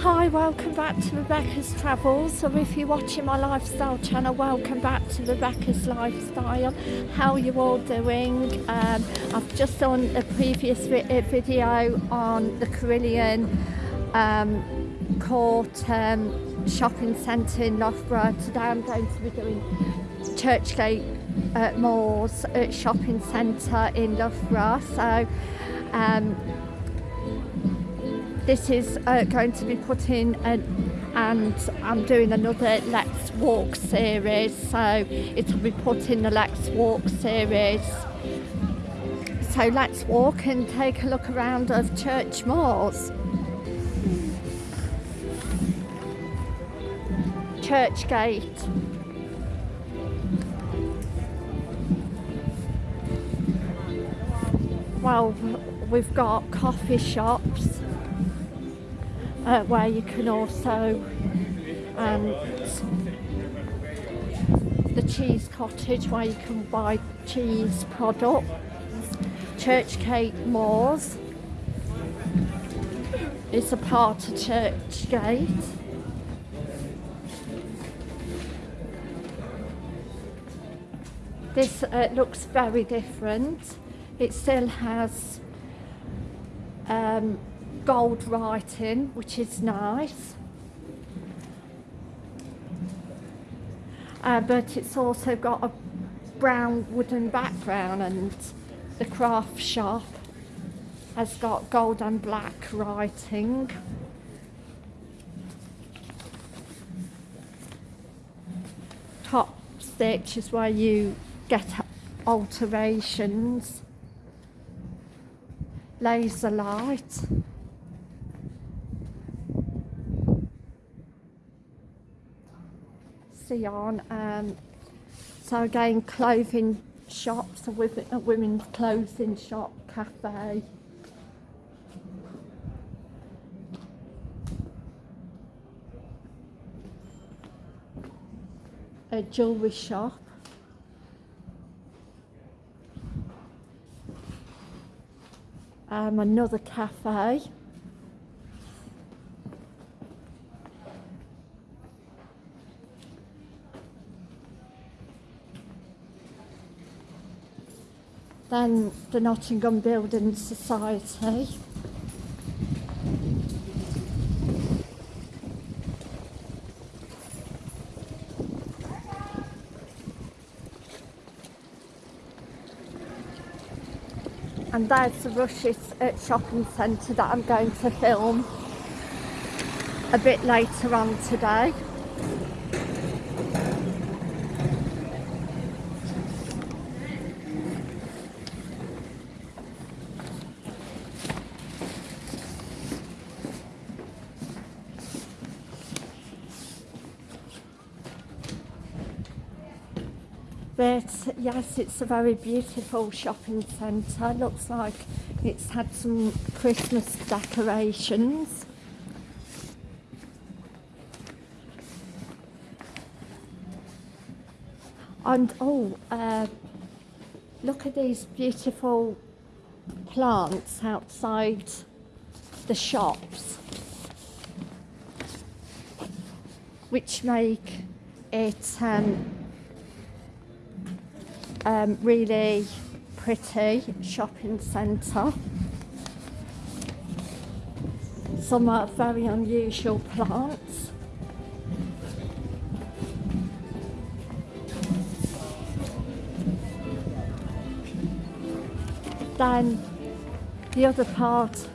Hi, welcome back to Rebecca's Travels. So if you're watching my lifestyle channel, welcome back to Rebecca's Lifestyle. How are you all doing? Um, I've just done a previous video on the Carillon um, Court um, shopping centre in Loughborough. Today I'm going to be doing Churchgate uh, Mews uh, shopping centre in Loughborough. So um, this is uh, going to be put in an, and I'm doing another Let's Walk series so it'll be put in the Let's Walk series. So let's walk and take a look around of Church Mews Church Gate. Well we've got coffee shops uh, where you can also and the cheese cottage where you can buy cheese products Churchgate Mews. Is a part of Churchgate this uh, looks very different. It still has um, gold writing, which is nice. Uh, but it's also got a brown wooden background and the craft shop has got gold and black writing. Top stitch is where you get alterations. Laser light. On. Um, so again, clothing shops, a, a women's clothing shop, cafe. A jewellery shop. Um, another cafe. Then the Nottingham Building Society. And there's the Rushes Shopping Centre that I'm going to film a bit later on today. Yes it's a very beautiful shopping centre. Looks like it's had some Christmas decorations. And oh uh, look at these beautiful plants outside the shops which make it um, um, really pretty shopping centre. Some are very unusual plants. Then the other part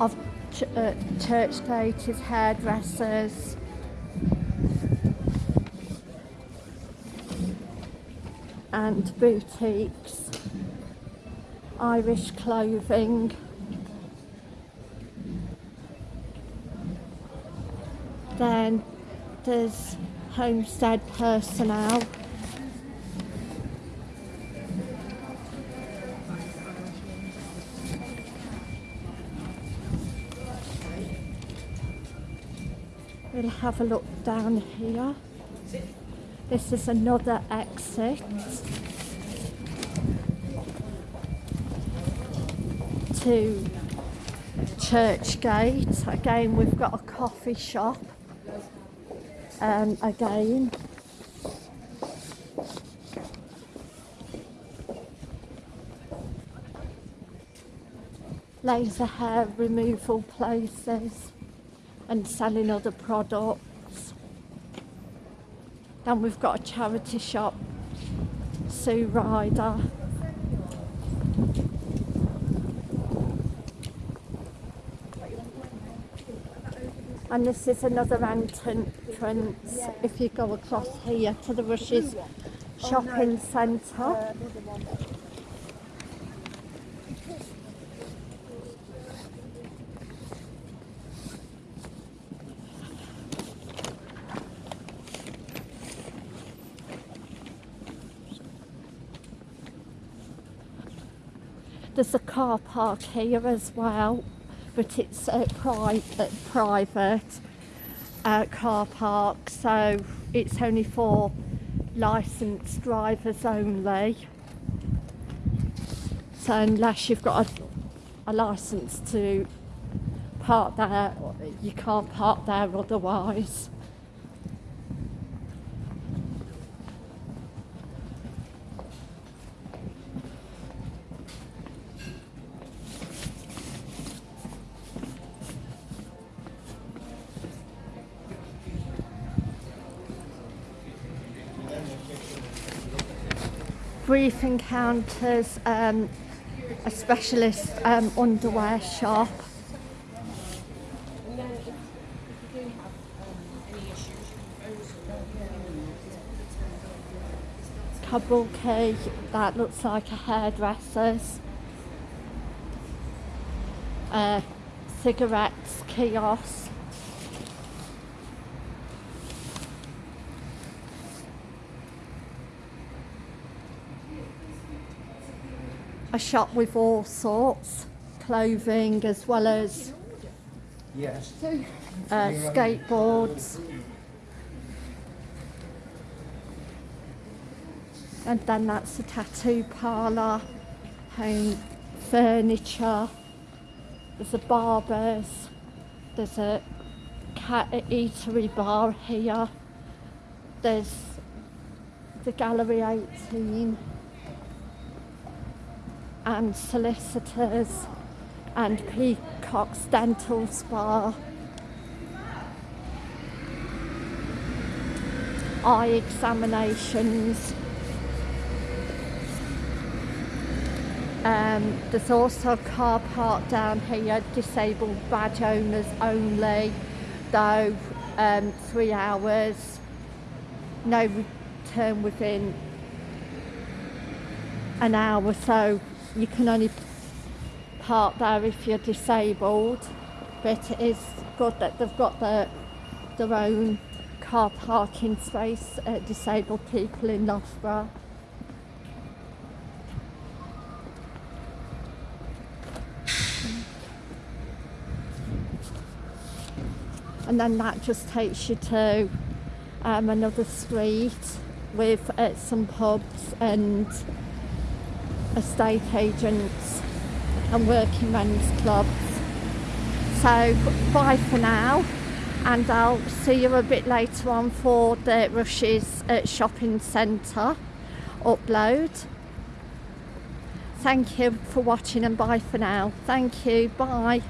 of ch uh, Churchgate is hairdressers, and boutiques, Irish clothing, then there's homestead personnel, We'll have a look down here. This is another exit to Churchgate. Again, we've got a coffee shop. Um, again. Laser hair removal places and selling other products. Then we've got a charity shop, Sue Ryder. And this is another entrance if you go across here to the Rushes oh, Shopping Centre. There's a car park here as well, but it's a private, private uh, car park, so it's only for licensed drivers only. So unless you've got a, a license to park there, you can't park there otherwise. Brief Encounters, um, a specialist um, underwear shop. Kabuki, that looks like a hairdresser's. Uh, cigarettes kiosk. A shop with all sorts, clothing as well as Yes. uh, skateboards. And then that's the tattoo parlour, home furniture, there's a barber's, there's a cat eatery bar here, there's the Gallery 18 and solicitors and Peacock's Dental Spa. Eye examinations. Um, there's also a car park down here, disabled badge owners only, though um, three hours, no return within an hour, so you can only park there if you're disabled but it is good that they've got their, their own car parking space uh, disabled people in Loughborough. And then that just takes you to um, another street with uh, some pubs and estate agents and working men's clubs. So bye for now and I'll see you a bit later on for the Rushes Shopping Centre upload. Thank you for watching and bye for now. Thank you. Bye.